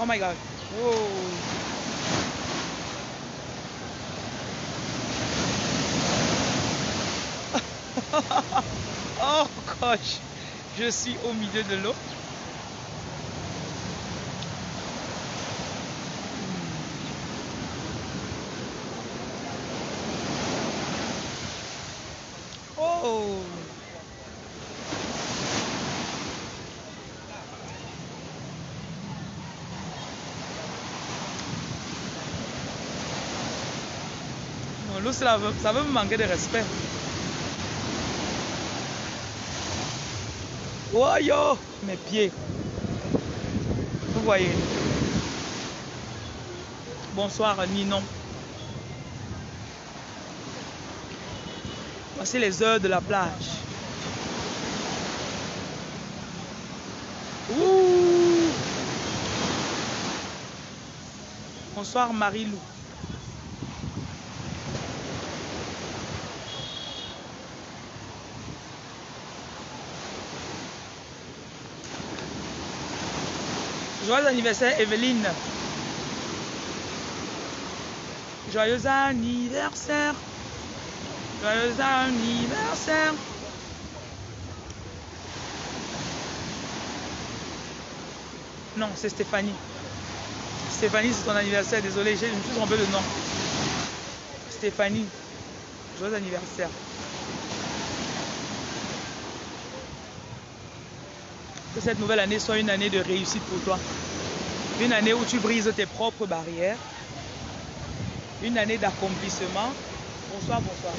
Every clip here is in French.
Oh my god. Wow. oh gosh. Je suis au milieu de l'eau. Oh. Ça veut me manquer de respect. Oh yo, mes pieds. Vous voyez. Bonsoir Ninon. Voici les heures de la plage. Ouh. Bonsoir Marie-Lou. Joyeux anniversaire Evelyne. Joyeux anniversaire. Joyeux anniversaire. Non, c'est Stéphanie. Stéphanie, c'est ton anniversaire. Désolé, je me suis trompé de nom. Stéphanie. Joyeux anniversaire. Que cette nouvelle année soit une année de réussite pour toi. Une année où tu brises tes propres barrières. Une année d'accomplissement. Bonsoir, bonsoir.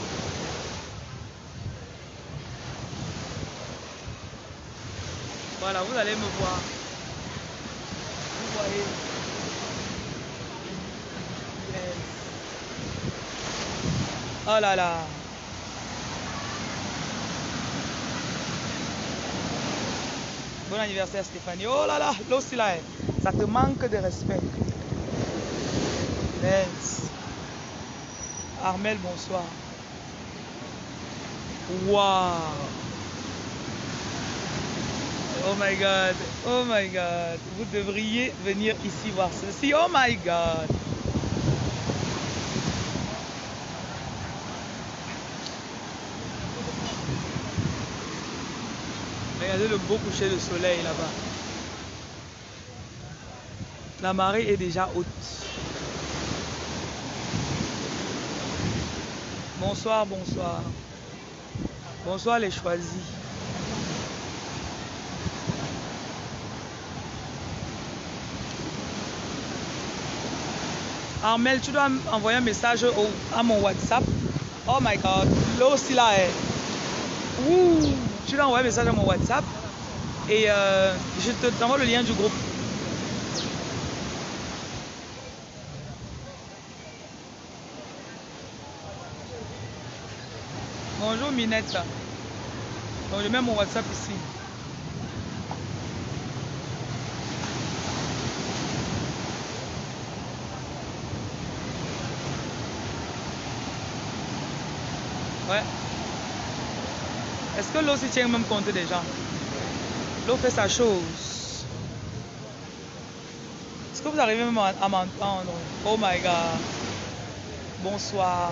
Voilà, vous allez me voir. Vous voyez. Oh là là. Bon anniversaire Stéphanie. Oh là là, l'eau là, ça te manque de respect. Armel, bonsoir. Wow. Oh my god. Oh my god. Vous devriez venir ici voir ceci. Oh my god. Le beau coucher de soleil là-bas. La marée est déjà haute. Bonsoir, bonsoir. Bonsoir les choisis. Armel, tu dois envoyer un message au, à mon WhatsApp. Oh my god, l'eau aussi là est. Ouh, tu dois envoyer un message à mon WhatsApp et euh, je te t'envoie le lien du groupe. Bonjour Minette. Donc je mets mon WhatsApp ici. Ouais. Est-ce l'eau s'y tient même compte des gens L'eau fait sa chose. Est-ce que vous arrivez même à m'entendre? Oh my god. Bonsoir.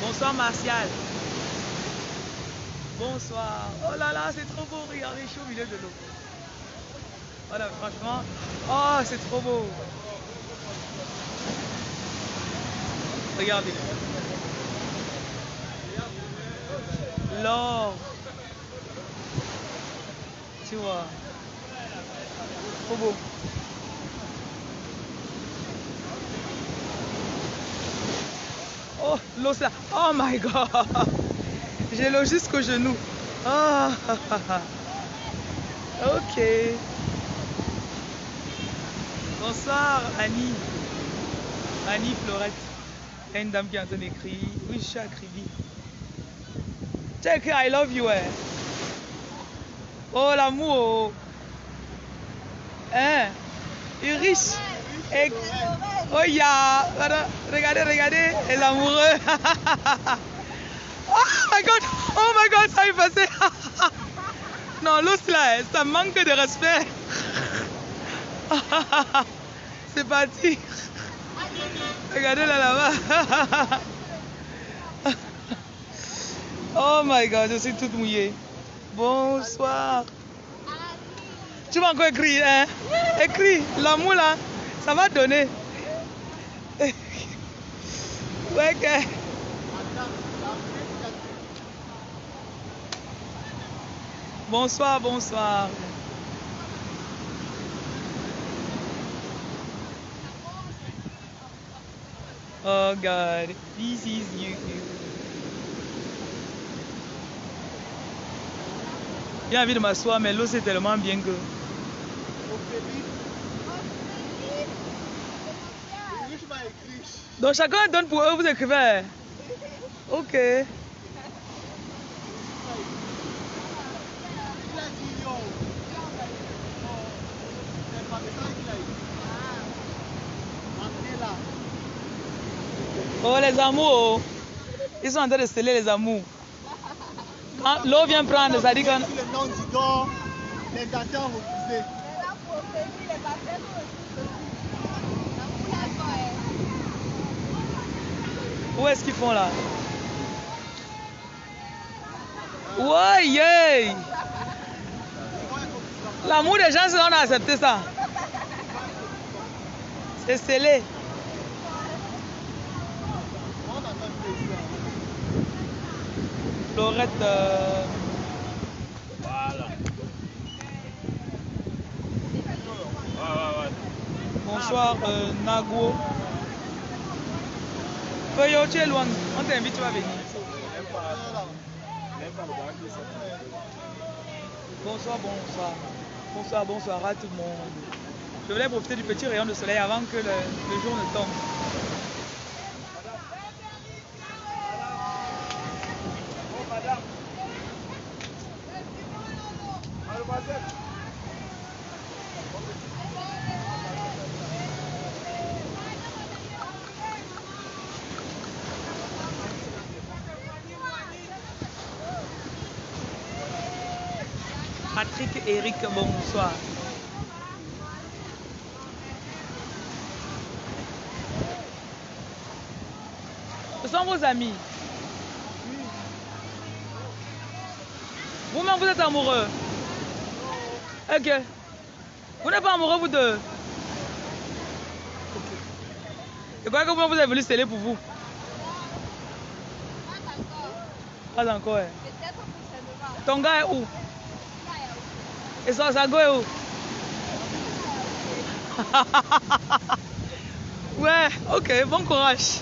Bonsoir Martial. Bonsoir. Oh là là, c'est trop beau. Regardez, je suis au milieu de l'eau. Voilà, franchement. Oh, c'est trop beau. Regardez. L'or. Tu vois. Trop beau. Oh, l'eau là. Oh my god. J'ai l'eau jusqu'au genou. Ah. Ok. Bonsoir Annie. Annie Florette. Une dame qui est en train d'écrire. Oui, je suis à. Écrit I love you, hein. Oh, l'amour. Hein? Il est riche. Oh, ya. Regardez, regardez. Et l'amoureux. oh my god. Oh my god, ça est passé. Non, l'os là, hein, ça manque de respect. C'est parti. Regardez là là-bas. Oh my god, je suis toute mouillée. Bonsoir. Tu vas encore écrire, hein? Écris, l'amour là, ça va donner. Ouais, que... Bonsoir, bonsoir. Oh God, this is you. J'ai envie de m'asseoir, mais l'eau c'est tellement bien que. Donc chacun donne pour eux, vous écrivez. Ok. Oh les amours, ils sont en train de sceller les amours. Quand l'eau vient prendre, ça dit que... Le nom. Où est-ce qu'ils font là? Ouais, yeah. L'amour des gens, c'est on a accepté ça. C'est scellé. On a même plaisir. Euh. Bonsoir, euh, Nago. Feuillot, tu es loin. On t'invite, tu vas venir. Bonsoir, bonsoir. Bonsoir, bonsoir à tout le monde. Je voulais profiter du petit rayon de soleil avant que le jour ne tombe. Oh, madame. Mademoiselle. Patrick, Eric, bonsoir. Ce sont vos amis. Vous-même, vous êtes amoureux. Ok. Vous n'êtes pas amoureux, vous deux. Et quoi que vous, vous avez voulu sceller pour vous Pas encore. hein. Ton gars est où? Et son sago est où Ouais, ok, bon courage.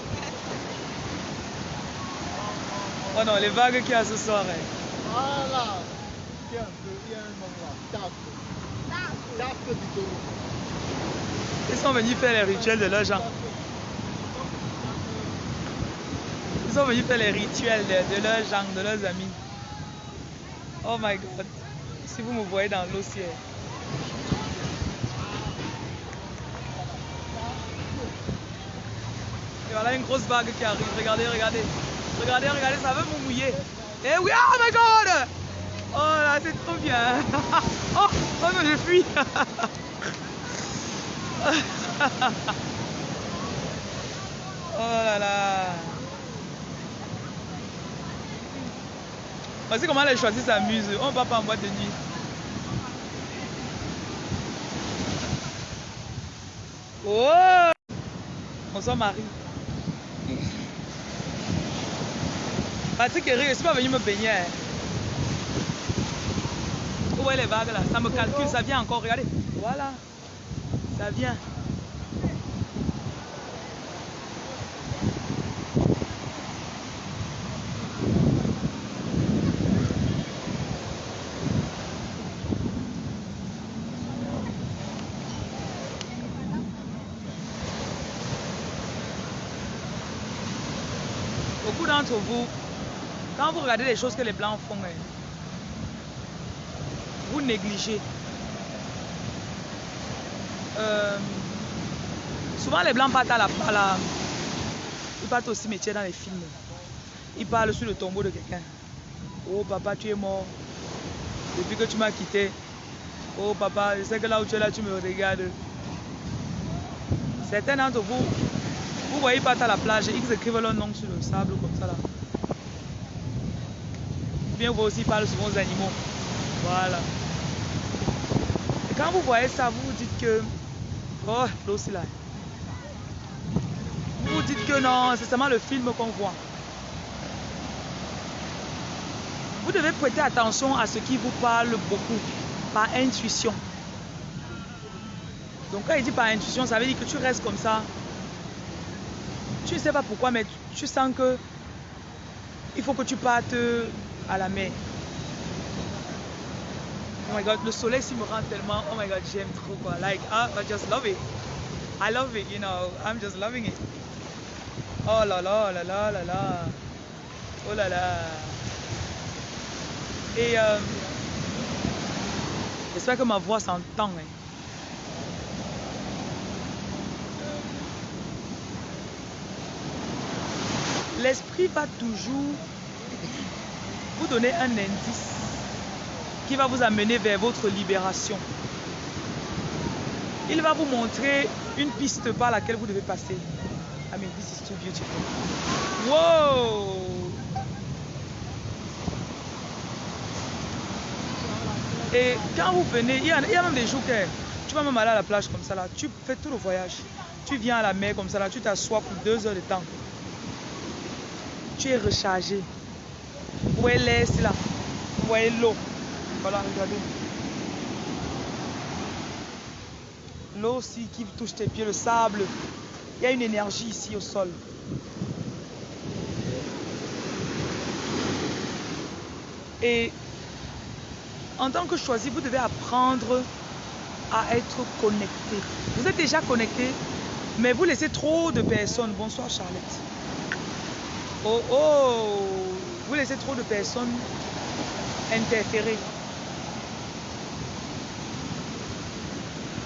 Oh non, les vagues qu'il y a ce soir. hein. Voilà. Tiens, il y a un nom là. Taf. Taf du taureau. Ils sont venus faire les rituels de leurs gens. Ils sont venus faire les rituels de, de leurs gens, de leurs amis. Oh my god. Si vous me voyez dans l'eau ciel. Et voilà une grosse vague qui arrive. Regardez, regardez. Regardez, regardez, ça veut me mouiller. Eh oui, oh my god! Oh là, c'est trop bien. Oh, oh non, je fuis. Oh là là. Voici comment les choisis s'amusent. On va pas en boîte de nuit. Oh Bonsoir Marie. Patrick Eric, je suis pas venu me baigner. hein. Où est les vagues là? Ça me calcule, ça vient encore, regardez. Voilà. Ça vient. Vous, quand vous regardez les choses que les blancs font, hein, vous négligez. Euh, souvent les blancs partent à la, à la- Ils partent au cimetière dans les films. Ils parlent sur le tombeau de quelqu'un. Oh papa, tu es mort. depuis que tu m'as quitté. Oh papa, je sais que là où tu es là, tu me regardes. Certains d'entre vous, vous voyez pas à la plage, ils écrivent leur nom sur le sable comme ça là. Bien vous aussi parlez souvent aux animaux. Voilà. Et quand vous voyez ça, vous vous dites que... Oh, l'eau là. Vous vous dites que non, c'est seulement le film qu'on voit. Vous devez prêter attention à ce qui vous parle beaucoup, par intuition. Donc quand il dit par intuition, ça veut dire que tu restes comme ça. Tu ne sais pas pourquoi, mais tu, sens que il faut que tu partes à la mer. Oh my god, le soleil s'il me rend tellement, oh my god, j'aime trop quoi. Like, I, I just love it. I love it, you know, I'm just loving it. Oh là là, là là, là là. Oh là là. Et euh, j'espère que ma voix s'entend. Hein. L'esprit va toujours vous donner un indice qui va vous amener vers votre libération. Il va vous montrer une piste par laquelle vous devez passer. I mean, this is too beautiful. Wow! Et quand vous venez, il y, a, même des jours que tu vas même aller à la plage comme ça là, tu fais tout le voyage. Tu viens à la mer comme ça là, tu t'assois pour deux heures de temps. Tu es rechargé. Vous voyez l'air là. Vous voyez l'eau. Voilà, regardez. L'eau aussi qui touche tes pieds, le sable. Il y a une énergie ici au sol. Et en tant que choisi, vous devez apprendre à être connecté. Vous êtes déjà connecté, mais vous laissez trop de personnes. Bonsoir Charlotte. Oh oh, vous laissez trop de personnes interférer.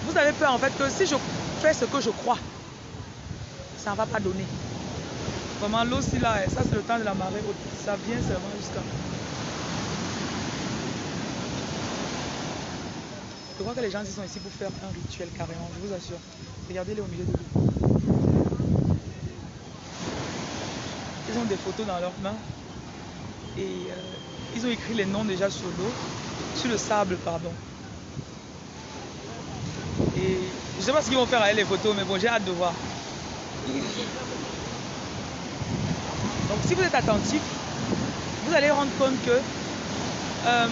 Vous avez peur en fait que si je fais ce que je crois, ça ne va pas donner. Vraiment l'eau si là, ça c'est le temps de la marée Ça vient seulement jusqu'à Je crois que les gens ils sont ici pour faire un rituel carrément, je vous assure. Regardez-les au milieu de l'eau. Ils ont des photos dans leurs mains et euh, ils ont écrit les noms déjà sur l'eau, sur le sable, pardon. Et je ne sais pas ce qu'ils vont faire avec les photos, mais bon, j'ai hâte de voir. Donc si vous êtes attentif, vous allez rendre compte que euh,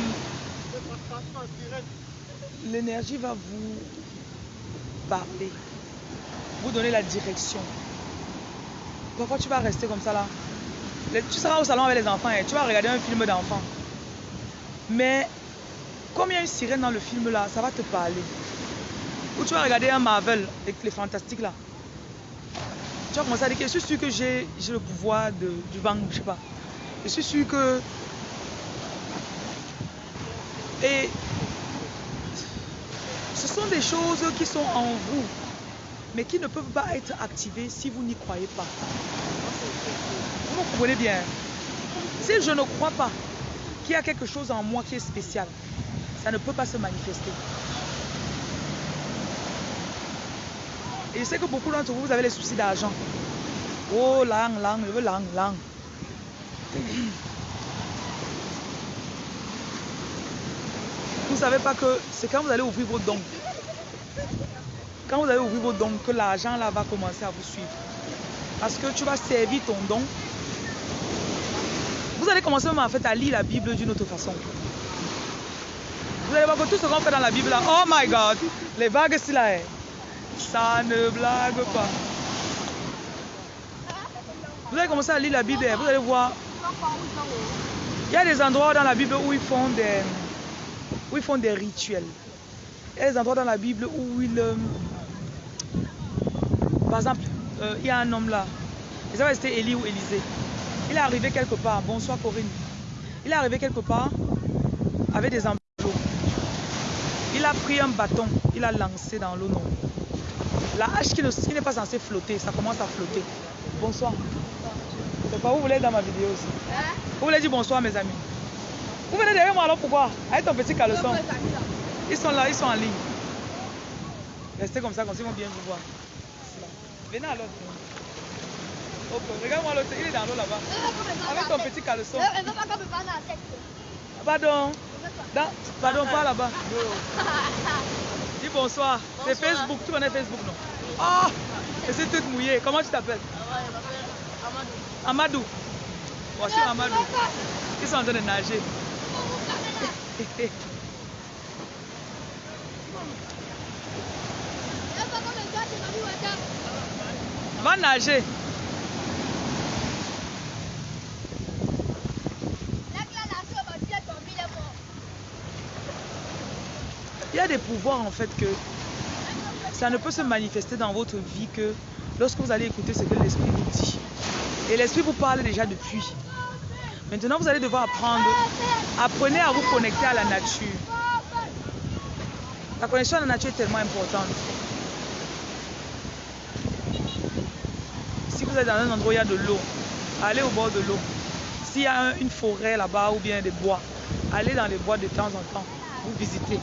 l'énergie va vous parler, vous donner la direction. Parfois, tu vas rester comme ça là. Tu seras au salon avec les enfants et tu vas regarder un film d'enfants. Mais comme il y a une sirène dans le film là, ça va te parler. Ou tu vas regarder un Marvel avec les fantastiques là. Tu vas commencer à dire que je suis sûr que j'ai le pouvoir de, du vent, je sais pas. Je suis sûr que. Et ce sont des choses qui sont en vous, mais qui ne peuvent pas être activées si vous n'y croyez pas. Vous comprenez bien Si je ne crois pas qu'il y a quelque chose en moi qui est spécial, ça ne peut pas se manifester. Et je sais que beaucoup d'entre vous, vous avez les soucis d'argent. Oh, langue, langue, je veux langue, langue. Vous ne savez pas que c'est quand vous allez ouvrir vos dons. Quand vous allez ouvrir vos dons, que l'argent là va commencer à vous suivre. Parce que tu vas servir ton don. Vous allez commencer en fait à lire la Bible d'une autre façon. Vous allez voir que tout ce qu'on fait dans la Bible là, oh my god, les vagues c'est là, ça ne blague pas. Vous allez commencer à lire la Bible, vous allez voir. Il y a des endroits dans la Bible où ils font des, rituels. Il y a des endroits dans la Bible où ils... Euh, par exemple, euh, il y a un homme là. Il savait c'était Élie ou Élisée. Il est arrivé quelque part. Bonsoir Corinne. Il est arrivé quelque part avec des emplois. Il a pris un bâton. Il a lancé dans l'eau non. La hache qui n'est pas censée flotter, ça commence à flotter. Bonsoir. C'est pas vous voulez dans ma vidéo aussi. Vous voulez dire bonsoir mes amis. Vous venez derrière moi alors pourquoi? Avec ton petit caleçon. Ils sont là, ils sont en ligne. Restez comme ça, comme ça ils vont bien vous voir. Venez à l'autre. Ok, regarde-moi l'autre, il est dans l'eau là-bas. Avec ton petit caleçon. Pardon. Dans, pardon, pas là-bas. Dis bonsoir. C'est Facebook, tu connais Facebook, non? Oh Et c'est toute mouillée. Comment tu t'appelles? Amadou. Voici Amadou. Ils sont en train de nager. Va nager. Il y a des pouvoirs en fait que ça ne peut se manifester dans votre vie que lorsque vous allez écouter ce que l'esprit vous dit. Et l'esprit vous parle déjà depuis. Maintenant, vous allez devoir apprendre. Apprenez à vous connecter à la nature. La connexion à la nature est tellement importante. Si vous êtes dans un endroit où il y a de l'eau, allez au bord de l'eau. S'il y a une forêt là-bas ou bien des bois, allez dans les bois de temps en temps. Vous visitez.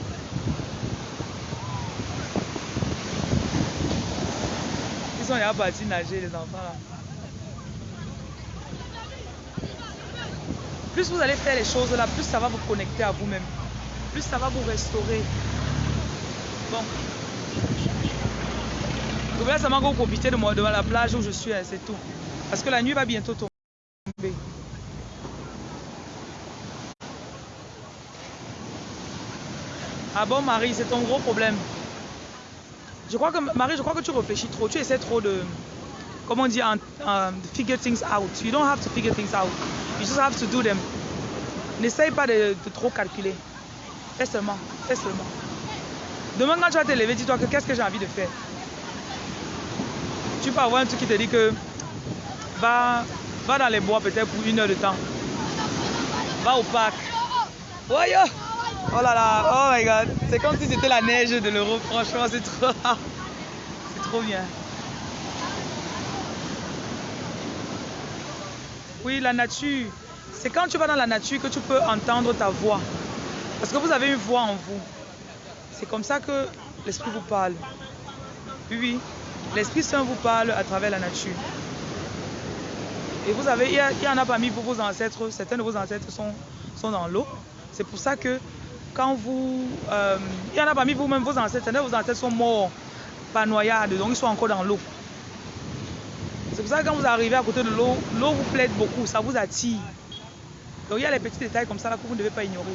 Ils sont déjà partis nager, les enfants là. Plus vous allez faire les choses là, plus ça va vous connecter à vous-même. Plus ça va vous restaurer. Bon. Je voulais seulement que vous profitez de moi devant la plage où je suis, hein, c'est tout. Parce que la nuit va bientôt tomber. Ah bon Marie, c'est ton gros problème. Je crois que Marie, je crois que tu réfléchis trop. Tu essaies trop de, comment dire, um, figure things out. You don't have to figure things out. You just have to do them. N'essaye pas de, trop calculer. Fais seulement, fais seulement. Demain, quand tu vas te lever, dis-toi que qu'est-ce que j'ai envie de faire? Tu peux avoir un truc qui te dit que va, va dans les bois peut-être pour une heure de temps. Va au parc. Voyons. Oh là là, oh my god. C'est comme si c'était la neige de l'Europe. Franchement, c'est trop, c'est trop bien. Oui, la nature. C'est quand tu vas dans la nature que tu peux entendre ta voix. Parce que vous avez une voix en vous. C'est comme ça que l'Esprit vous parle. Oui. L'Esprit Saint vous parle à travers la nature. Et vous avez, il y en a parmi vous, vos ancêtres, certains de vos ancêtres sont, sont dans l'eau. C'est pour ça que quand vous... Euh, il y en a parmi vous-même, vos ancêtres, certains de vos ancêtres sont morts par noyade, donc ils sont encore dans l'eau. C'est pour ça que quand vous arrivez à côté de l'eau, l'eau vous plaide beaucoup, ça vous attire. Donc il y a les petits détails comme ça que vous ne devez pas ignorer.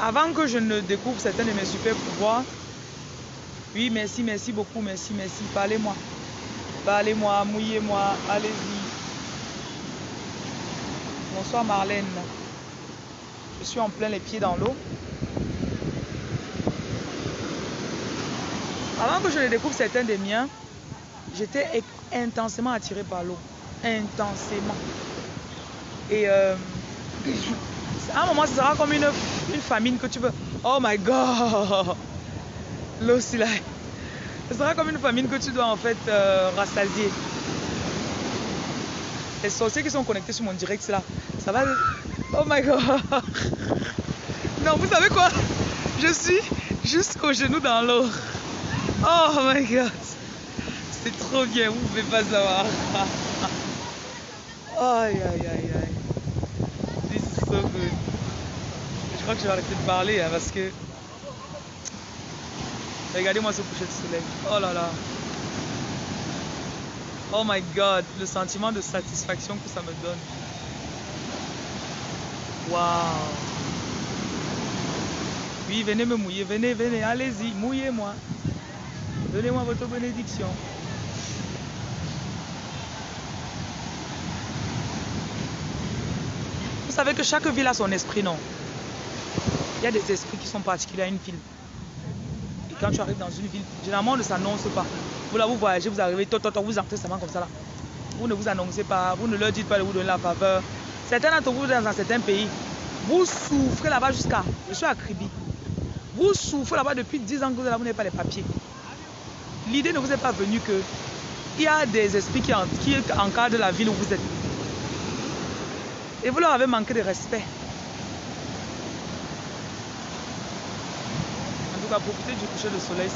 Avant que je ne découvre certains de mes super pouvoirs, oui, merci, merci beaucoup, merci, merci, parlez-moi. Parlez-moi, mouillez-moi, allez-y. Bonsoir Marlène. Je suis en plein les pieds dans l'eau. Avant que je ne découvre certains des miens, j'étais intensément attiré par l'eau. Intensément. Et euh, à un moment, ce sera comme une, une famine que tu veux. Oh my God! L'eau, c'est là. Ce sera comme une famine que tu dois en fait euh, rassasier. Les sorciers qui sont connectés sur mon direct là, ça va. Oh my god! Non, vous savez quoi? Je suis jusqu'au genou dans l'eau. Oh my god! C'est trop bien, vous pouvez pas savoir. Aïe aïe aïe aïe. This is so good. Je crois que je vais arrêter de parler hein, parce que. Regardez-moi ce coucher de soleil. Oh là là. Oh my god, le sentiment de satisfaction que ça me donne. Waouh. Oui, venez me mouiller, venez, venez, allez-y, mouillez-moi. Donnez-moi votre bénédiction. Vous savez que chaque ville a son esprit, non? Il y a des esprits qui sont particuliers à une ville. Quand tu arrives dans une ville, généralement on ne s'annonce pas. Vous là, vous voyagez, vous arrivez, tot, tot, vous entrez seulement comme ça là. Vous ne vous annoncez pas, vous ne leur dites pas de vous donner la faveur. Certains d'entre vous dans certains pays, vous souffrez là-bas jusqu'à. Je suis à Kribi. Vous souffrez là-bas depuis 10 ans que vous n'avez pas les papiers. L'idée ne vous est pas venue que il y a des esprits qui, en, qui encadrent la ville où vous êtes. Et vous leur avez manqué de respect. Cas, profitez du coucher de soleil.